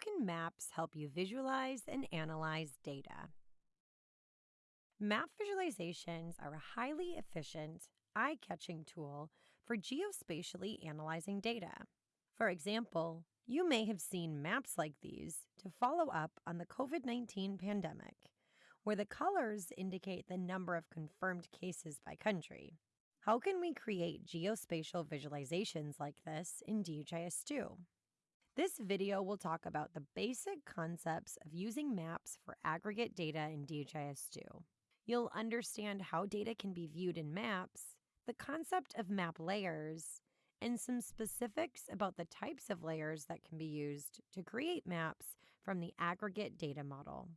can maps help you visualize and analyze data? Map visualizations are a highly efficient, eye catching tool for geospatially analyzing data. For example, you may have seen maps like these to follow up on the COVID 19 pandemic, where the colors indicate the number of confirmed cases by country. How can we create geospatial visualizations like this in DHIS2? This video will talk about the basic concepts of using maps for aggregate data in DHIS2. You'll understand how data can be viewed in maps, the concept of map layers, and some specifics about the types of layers that can be used to create maps from the aggregate data model.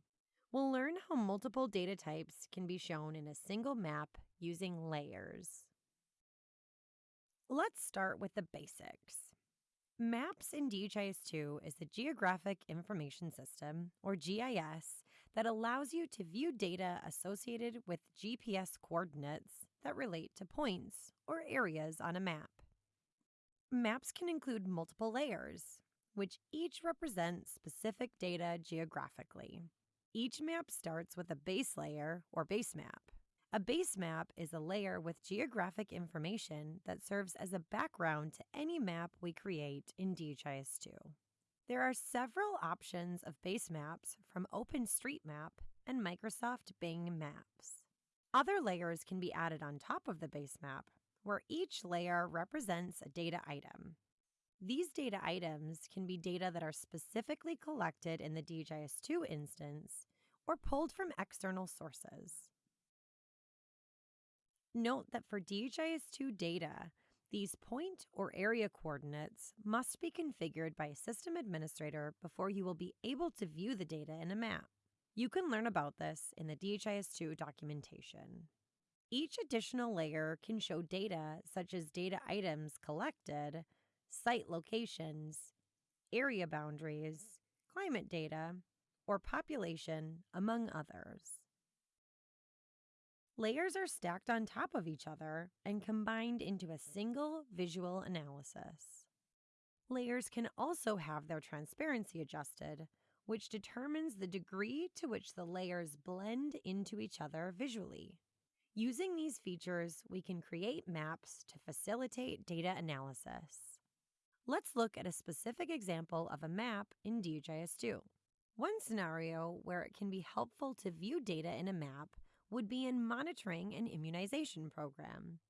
We'll learn how multiple data types can be shown in a single map using layers. Let's start with the basics. MAPS in DHIS2 is the Geographic Information System, or GIS, that allows you to view data associated with GPS coordinates that relate to points or areas on a map. Maps can include multiple layers, which each represent specific data geographically. Each map starts with a base layer or base map. A base map is a layer with geographic information that serves as a background to any map we create in DHIS2. There are several options of base maps from OpenStreetMap and Microsoft Bing Maps. Other layers can be added on top of the base map, where each layer represents a data item. These data items can be data that are specifically collected in the DHIS2 instance or pulled from external sources. Note that for DHIS2 data, these point or area coordinates must be configured by a system administrator before you will be able to view the data in a map. You can learn about this in the DHIS2 documentation. Each additional layer can show data such as data items collected, site locations, area boundaries, climate data, or population, among others. Layers are stacked on top of each other and combined into a single visual analysis. Layers can also have their transparency adjusted, which determines the degree to which the layers blend into each other visually. Using these features, we can create maps to facilitate data analysis. Let's look at a specific example of a map in DHIS2. One scenario where it can be helpful to view data in a map would be in monitoring an immunization program.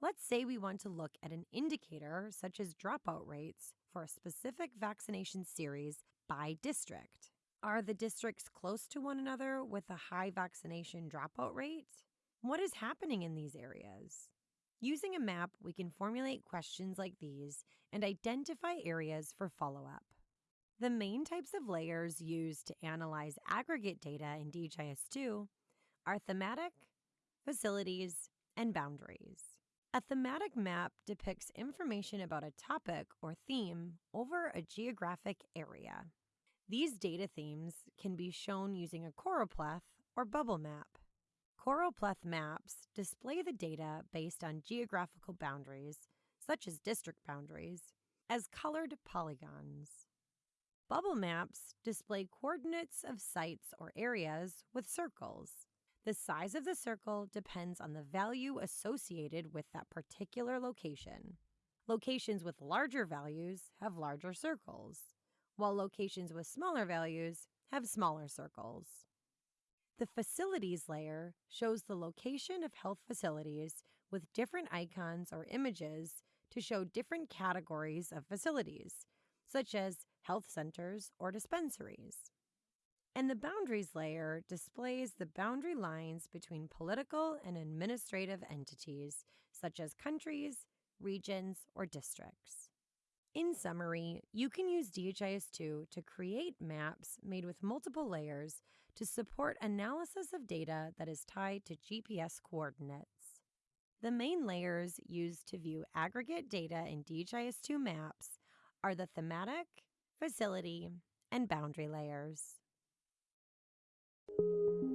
Let's say we want to look at an indicator such as dropout rates for a specific vaccination series by district. Are the districts close to one another with a high vaccination dropout rate? What is happening in these areas? Using a map, we can formulate questions like these and identify areas for follow up. The main types of layers used to analyze aggregate data in DHIS2 are thematic, facilities, and boundaries. A thematic map depicts information about a topic or theme over a geographic area. These data themes can be shown using a choropleth or bubble map. Choropleth maps display the data based on geographical boundaries, such as district boundaries, as colored polygons. Bubble maps display coordinates of sites or areas with circles. The size of the circle depends on the value associated with that particular location. Locations with larger values have larger circles, while locations with smaller values have smaller circles. The facilities layer shows the location of health facilities with different icons or images to show different categories of facilities, such as health centers or dispensaries. And the boundaries layer displays the boundary lines between political and administrative entities, such as countries, regions, or districts. In summary, you can use DHIS2 to create maps made with multiple layers to support analysis of data that is tied to GPS coordinates. The main layers used to view aggregate data in DHIS2 maps are the thematic, facility, and boundary layers. Thank you.